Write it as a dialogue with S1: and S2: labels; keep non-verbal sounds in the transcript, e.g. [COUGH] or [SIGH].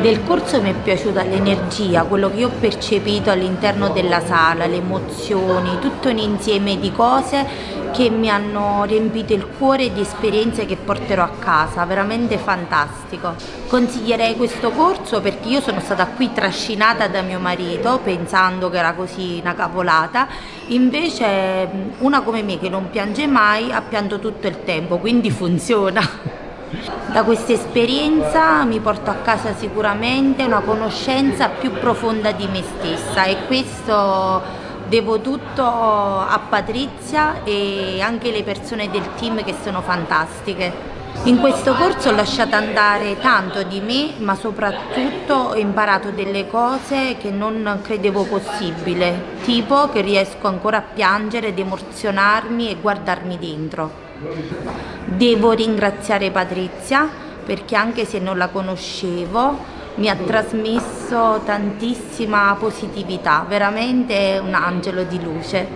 S1: Del corso mi è piaciuta l'energia, quello che ho percepito all'interno della sala, le emozioni, tutto un insieme di cose che mi hanno riempito il cuore di esperienze che porterò a casa, veramente fantastico. Consiglierei questo corso perché io sono stata qui trascinata da mio marito pensando che era così una cavolata, invece una come me che non piange mai ha pianto tutto il tempo, quindi [LAUGHS] funziona. Da questa esperienza mi porto a casa sicuramente una conoscenza più profonda di me stessa e questo devo tutto a Patrizia e anche le persone del team che sono fantastiche. In questo corso ho lasciato andare tanto di me, ma soprattutto ho imparato delle cose che non credevo possibile, tipo che riesco ancora a piangere ed emozionarmi e guardarmi dentro. Devo ringraziare Patrizia perché anche se non la conoscevo mi ha trasmesso tantissima positività, veramente un angelo di luce.